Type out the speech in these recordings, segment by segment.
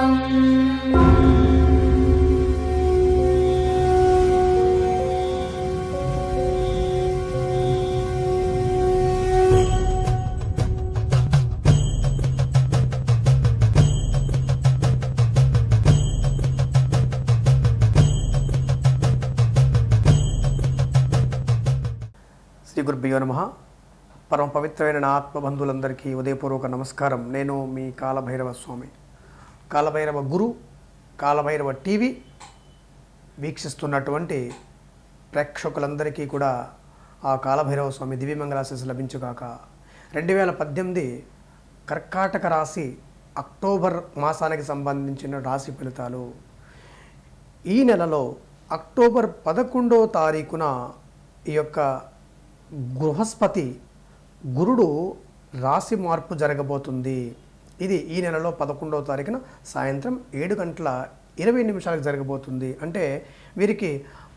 శ్రీ గురుభ్యో నమ. పరమ పవిత్రమైన నా ఆత్మబంధువులందరికీ ఉదయపూర్వక నమస్కారం. నేను మీ కాలభైరవ స్వామి. కాలభైరవ గురు కాలభైరవ టీవీ వీక్షిస్తున్నటువంటి ప్రేక్షకులందరికీ కూడా ఆ కాలభైరవ స్వామి దివ్యమంగళాశీస్సు లభించుగాక. రెండు వేల పద్దెనిమిది కర్కాటక రాశి అక్టోబర్ మాసానికి సంబంధించిన రాశి ఫలితాలు. ఈ నెలలో అక్టోబర్ పదకొండో తారీఖున ఈ యొక్క బృహస్పతి గురుడు రాశి మార్పు జరగబోతుంది. ఇది ఈ నెలలో పదకొండవ తారీఖున సాయంత్రం ఏడు గంటల ఇరవై నిమిషాలకు జరగబోతుంది. అంటే వీరికి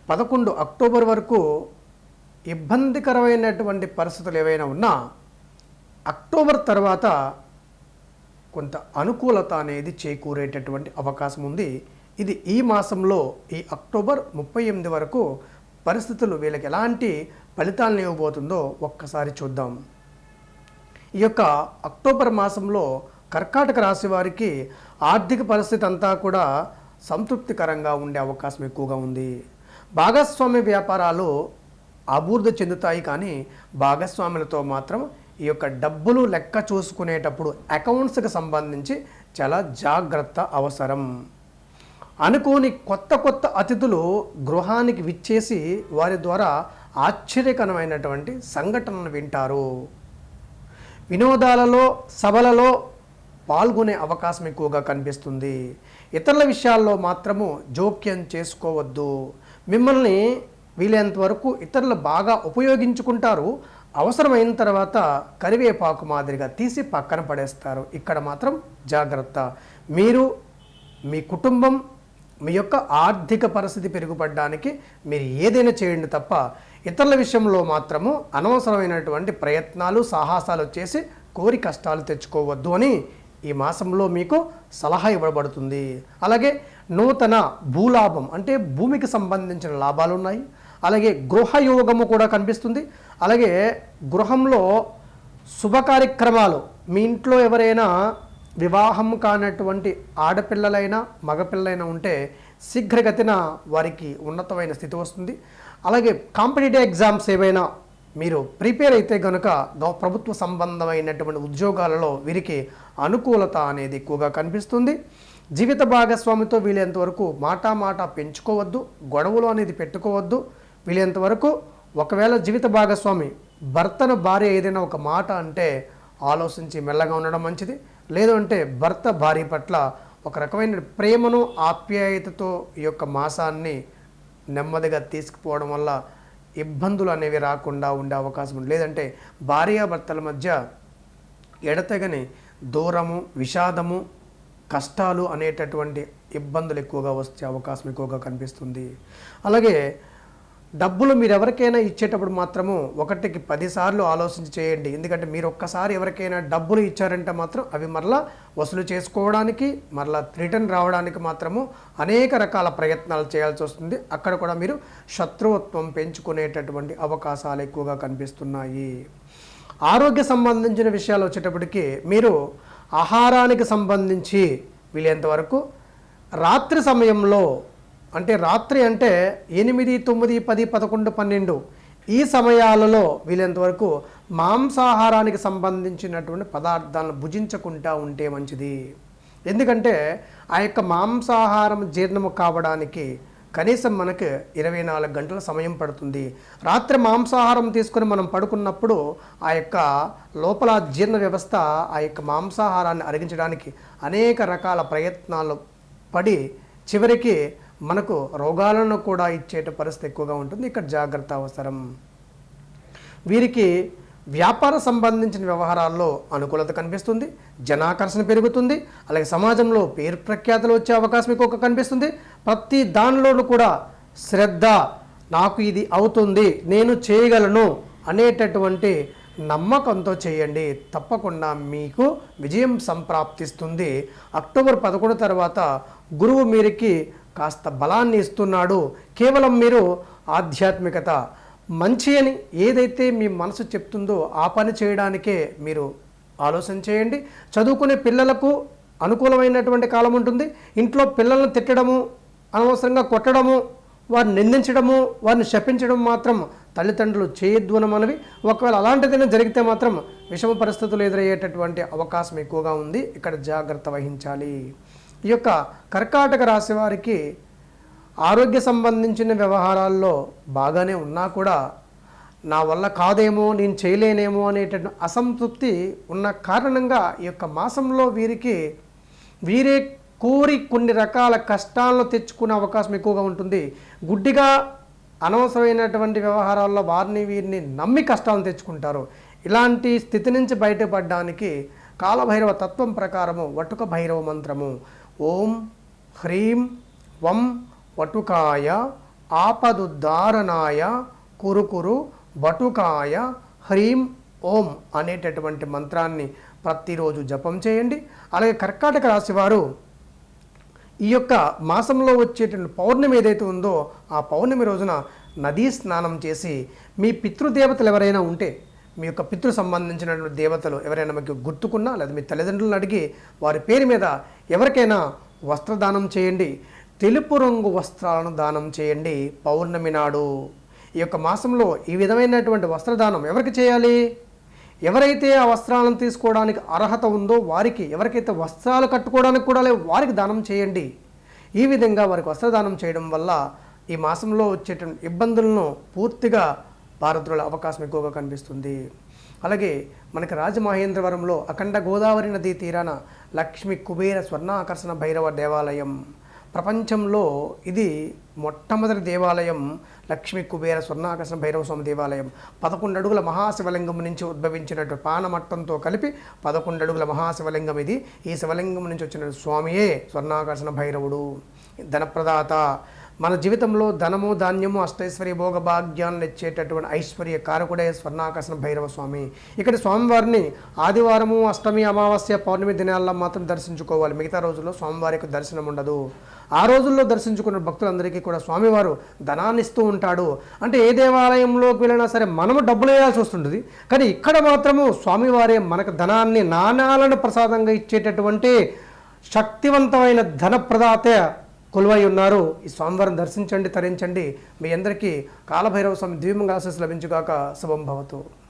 పదకొండు అక్టోబర్ వరకు ఇబ్బందికరమైనటువంటి పరిస్థితులు ఏవైనా ఉన్నా అక్టోబర్ తర్వాత కొంత అనుకూలత అనేది చేకూరేటటువంటి అవకాశం ఉంది. ఇది ఈ మాసంలో ఈ అక్టోబర్ ముప్పై ఎనిమిది వరకు పరిస్థితులు వీళ్ళకి ఎలాంటి ఫలితాలను ఇవ్వబోతుందో ఒక్కసారి చూద్దాం. ఈ యొక్క అక్టోబర్ మాసంలో కర్కాటక రాశి వారికి ఆర్థిక పరిస్థితి అంతా కూడా సంతృప్తికరంగా ఉండే అవకాశం ఎక్కువగా ఉంది. భాగస్వామ్య వ్యాపారాలు అభివృద్ధి చెందుతాయి కానీ భాగస్వాములతో మాత్రం ఈ యొక్క డబ్బులు లెక్క చూసుకునేటప్పుడు అకౌంట్స్కి సంబంధించి చాలా జాగ్రత్త అవసరం. అనుకోని కొత్త కొత్త అతిథులు గృహానికి విచ్చేసి వారి ద్వారా ఆశ్చర్యకరమైనటువంటి సంఘటనలు వింటారు. వినోదాలలో సభలలో పాల్గొనే అవకాశం ఎక్కువగా కనిపిస్తుంది. ఇతరుల విషయాల్లో మాత్రము జోక్యం చేసుకోవద్దు. మిమ్మల్ని వీలైనంత వరకు ఇతరులు బాగా ఉపయోగించుకుంటారు. అవసరమైన తర్వాత కరివేపాకు మాదిరిగా తీసి పక్కన పడేస్తారు. ఇక్కడ మాత్రం జాగ్రత్త. మీరు మీ కుటుంబం మీ యొక్క ఆర్థిక పరిస్థితి పెరుగుపడడానికి మీరు ఏదైనా చేయండి తప్ప ఇతరుల విషయంలో మాత్రము అనవసరమైనటువంటి ప్రయత్నాలు సాహసాలు చేసి కోరి కష్టాలు తెచ్చుకోవద్దు అని ఈ మాసంలో మీకు సలహా ఇవ్వబడుతుంది. అలాగే నూతన భూలాభం అంటే భూమికి సంబంధించిన లాభాలు ఉన్నాయి. అలాగే గృహయోగము కూడా కనిపిస్తుంది. అలాగే గృహంలో శుభ కార్యక్రమాలు మీ ఇంట్లో ఎవరైనా వివాహం కానటువంటి ఆడపిల్లలైనా మగపిల్లలైనా ఉంటే శీఘ్రగతిన వారికి ఉన్నతమైన స్థితి వస్తుంది. అలాగే కాంపిటేటివ్ ఎగ్జామ్స్ ఏవైనా మీరు ప్రిపేర్ అయితే కనుక ప్రభుత్వ సంబంధమైనటువంటి ఉద్యోగాలలో వీరికి అనుకూలత అనేది ఎక్కువగా కనిపిస్తుంది. జీవిత భాగస్వామితో వీలైనంత వరకు మాట మాట పెంచుకోవద్దు గొడవలు అనేది పెట్టుకోవద్దు. వీలైనంత వరకు ఒకవేళ జీవిత భాగస్వామి భర్తను భార్య ఏదైనా ఒక మాట అంటే ఆలోచించి మెల్లగా ఉండడం మంచిది. లేదంటే భర్త భార్య పట్ల ఒక రకమైన ప్రేమను ఆప్యాయతతో ఈ యొక్క మాసాన్ని నెమ్మదిగా తీసుకుపోవడం వల్ల ఇబ్బందులు అనేవి రాకుండా ఉండే అవకాశం ఉంది. లేదంటే భార్యాభర్తల మధ్య ఎడతెగని దూరము విషాదము కష్టాలు అనేటటువంటి ఇబ్బందులు ఎక్కువగా వచ్చే అవకాశం ఎక్కువగా కనిపిస్తుంది. అలాగే డబ్బులు మీరు ఎవరికైనా ఇచ్చేటప్పుడు మాత్రము ఒకటికి పదిసార్లు ఆలోచించి చేయండి. ఎందుకంటే మీరు ఒక్కసారి ఎవరికైనా డబ్బులు ఇచ్చారంటే మాత్రం అవి మరలా వసూలు చేసుకోవడానికి మరలా రిటర్న్ రావడానికి మాత్రము అనేక రకాల ప్రయత్నాలు చేయాల్సి వస్తుంది. అక్కడ కూడా మీరు శత్రువత్వం పెంచుకునేటటువంటి అవకాశాలు ఎక్కువగా కనిపిస్తున్నాయి. ఆరోగ్య సంబంధించిన విషయాలు వచ్చేటప్పటికి మీరు ఆహారానికి సంబంధించి వీలైనంతవరకు రాత్రి సమయంలో అంటే రాత్రి అంటే ఎనిమిది తొమ్మిది పది పదకొండు పన్నెండు. ఈ సమయాలలో వీలైనంతవరకు మాంసాహారానికి సంబంధించినటువంటి పదార్థాలను భుజించకుండా ఉంటే మంచిది. ఎందుకంటే ఆ యొక్క మాంసాహారం జీర్ణము కావడానికి కనీసం మనకు ఇరవై నాలుగు గంటల సమయం పడుతుంది. రాత్రి మాంసాహారం తీసుకుని మనం పడుకున్నప్పుడు ఆ యొక్క లోపల జీర్ణ వ్యవస్థ ఆ యొక్క మాంసాహారాన్ని అరిగించడానికి అనేక రకాల ప్రయత్నాలు పడి చివరికి మనకు రోగాలను కూడా ఇచ్చేట పరిస్థితి ఎక్కువగా ఉంటుంది. ఇక్కడ జాగ్రత్త అవసరం. వీరికి వ్యాపార సంబంధించిన వ్యవహారాల్లో అనుకూలత కనిపిస్తుంది. జనాకర్షణ పెరుగుతుంది. అలాగే సమాజంలో పేరు ప్రఖ్యాతలు వచ్చే అవకాశం ఎక్కువ కనిపిస్తుంది. ప్రతి దానిలోనూ కూడా శ్రద్ధ నాకు ఇది అవుతుంది నేను చేయగలను అనేటటువంటి నమ్మకంతో చేయండి. తప్పకుండా మీకు విజయం సంప్రాప్తిస్తుంది. అక్టోబర్ పదకొండు తర్వాత గురువు మీరికి కాస్త బలాన్ని ఇస్తున్నాడు. కేవలం మీరు ఆధ్యాత్మికత మంచి అని ఏదైతే మీ మనసు చెప్తుందో ఆ పని చేయడానికే మీరు ఆలోచన చేయండి. చదువుకునే పిల్లలకు అనుకూలమైనటువంటి కాలం ఉంటుంది. ఇంట్లో పిల్లలను తిట్టడము అనవసరంగా కొట్టడము వారిని నిందించడము వారిని శపించడం మాత్రం తల్లిదండ్రులు చేయొద్దు మనవి ఒకవేళ అలాంటిదైనా జరిగితే మాత్రం విషమ పరిస్థితులు ఎదురయ్యేటటువంటి అవకాశం ఎక్కువగా ఉంది. ఇక్కడ జాగ్రత్త వహించాలి. ఈ యొక్క కర్కాటక రాశి వారికి ఆరోగ్య సంబంధించిన వ్యవహారాల్లో బాగానే ఉన్నా కూడా నా వల్ల కాదేమో నేను చేయలేనేమో అనేటటువంటి అసంతృప్తి ఉన్న కారణంగా ఈ యొక్క మాసంలో వీరికి వీరే కోరి కొన్ని రకాల కష్టాలను తెచ్చుకునే అవకాశం ఎక్కువగా ఉంటుంది. గుడ్డిగా అనవసరమైనటువంటి వ్యవహారాల్లో వారిని వీరిని నమ్మి కష్టాలను తెచ్చుకుంటారు. ఇలాంటి స్థితి నుంచి బయటపడడానికి కాలభైరవ తత్వం ప్రకారము వటుక భైరవ మంత్రము. ఓం హ్రీం వం వటుకాయ ఆపదుద్ధారణాయ కురుకురు బటుకాయ హ్రీం ఓం అనేటటువంటి మంత్రాన్ని ప్రతిరోజు జపం చేయండి. అలాగే కర్కాటక రాశివారు ఈ యొక్క మాసంలో వచ్చేటువంటి పౌర్ణమి ఏదైతే ఉందో ఆ పౌర్ణమి రోజున నదీ స్నానం చేసి మీ పితృదేవతలు ఎవరైనా ఉంటే మీ యొక్క పితృ సంబంధించినటువంటి దేవతలు ఎవరైనా మీకు గుర్తుకున్నా లేదా మీ తల్లిదండ్రులను అడిగి వారి పేరు మీద ఎవరికైనా వస్త్రదానం చేయండి. తెలుపు రంగు వస్త్రాలను దానం చేయండి. పౌర్ణమి నాడు ఈ యొక్క మాసంలో ఈ విధమైనటువంటి వస్త్రదానం ఎవరికి చేయాలి? ఎవరైతే ఆ వస్త్రాలను తీసుకోవడానికి అర్హత ఉందో వారికి ఎవరికైతే వస్త్రాలు కట్టుకోవడానికి కూడా లేవు వారికి దానం చేయండి. ఈ విధంగా వారికి వస్త్రదానం చేయడం వల్ల ఈ మాసంలో వచ్చేటువంటి ఇబ్బందులను పూర్తిగా భారతుల అవకాశం ఎక్కువగా కనిపిస్తుంది. అలాగే మనకి రాజమహేంద్రవరంలో అఖండ గోదావరి నదీ తీరాన లక్ష్మి కుబేర స్వర్ణాకర్షణ భైరవ దేవాలయం. ప్రపంచంలో ఇది మొట్టమొదటి దేవాలయం లక్ష్మీ కుబేర స్వర్ణాకర్షణ భైరవ స్వామి దేవాలయం. పదకొండు అడుగుల మహాశివలింగం నుంచి ఉద్భవించినట్టు పానమట్టంతో కలిపి పదకొండు అడుగుల మహాశివలింగం ఇది. ఈ శివలింగం నుంచి వచ్చిన స్వామియే స్వర్ణాకర్షణ భైరవుడు. ధనప్రదాత మన జీవితంలో ధనము ధాన్యము అష్టైశ్వర్య భోగ భాగ్యాన్ని ఇచ్చేటటువంటి ఐశ్వర్య కారకుడే స్వర్ణాకర్షణ భైరవ స్వామి. ఇక్కడ స్వామివారిని ఆదివారము అష్టమి అమావాస్య పౌర్ణమి దినాల్లో మాత్రం దర్శించుకోవాలి. మిగతా రోజుల్లో స్వామివారికి దర్శనం ఉండదు. ఆ రోజుల్లో దర్శించుకున్న భక్తులందరికీ కూడా స్వామివారు ధనాన్ని ఇస్తూ ఉంటాడు. అంటే ఏ దేవాలయంలోకి వెళ్ళినా సరే మనము డబ్బులు వేయాల్సి వస్తుంటుంది. కానీ ఇక్కడ మాత్రము స్వామివారే మనకు ధనాన్ని నాణాలను ప్రసాదంగా ఇచ్చేటటువంటి శక్తివంతమైన ధన ప్రదాత కొలువై ఉన్నారు. ఈ స్వామివారిని దర్శించండి తరించండి. మీ అందరికీ కాలభైరవ స్వామి దివ్యమంగా ఆశీస్సు లభించుగాక. శుభం భవతు.